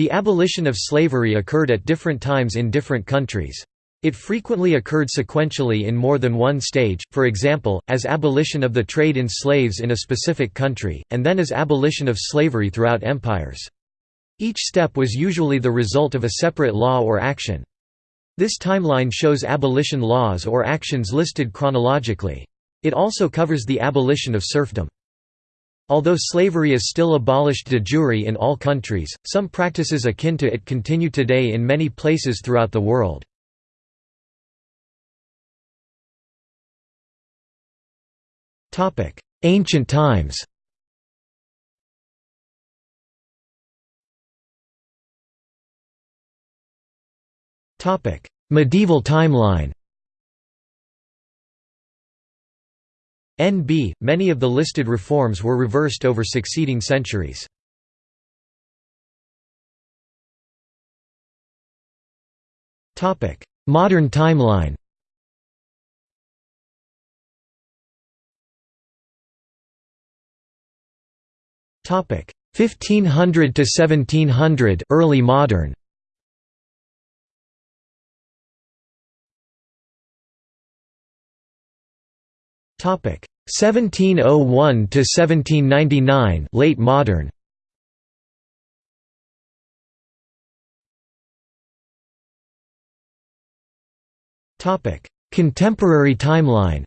The abolition of slavery occurred at different times in different countries. It frequently occurred sequentially in more than one stage, for example, as abolition of the trade in slaves in a specific country, and then as abolition of slavery throughout empires. Each step was usually the result of a separate law or action. This timeline shows abolition laws or actions listed chronologically. It also covers the abolition of serfdom. Although slavery is still abolished de jure in all countries, some practices akin to it continue today in many places throughout the world. Ancient times Medieval timeline NB, many of the listed reforms were reversed over succeeding centuries. Modern timeline. Topic. 1500 to 1700 early modern. Topic 1701 to 1799 late modern. Topic Contemporary timeline.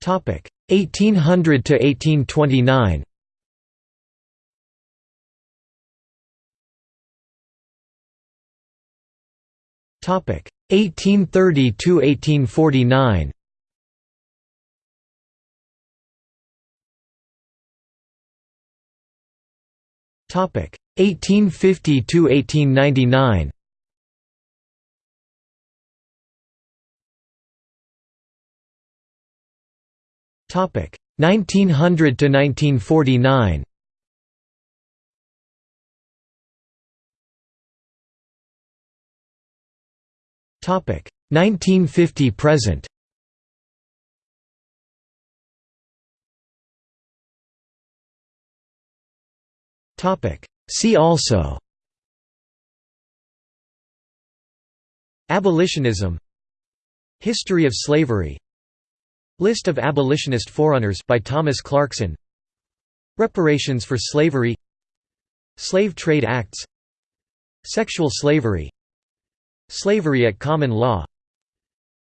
Topic 1800 to 1829 Topic 1830 to 1849. Topic 1850 to 1899. Topic 1900 to 1949. 1950 present. See also. Abolitionism. History of slavery. List of abolitionist forerunners by Thomas Clarkson. Reparations for slavery. Slave Trade Acts. Sexual slavery Slavery at common law.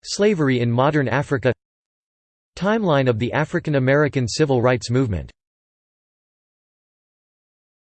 Slavery in modern Africa. Timeline of the African American civil rights movement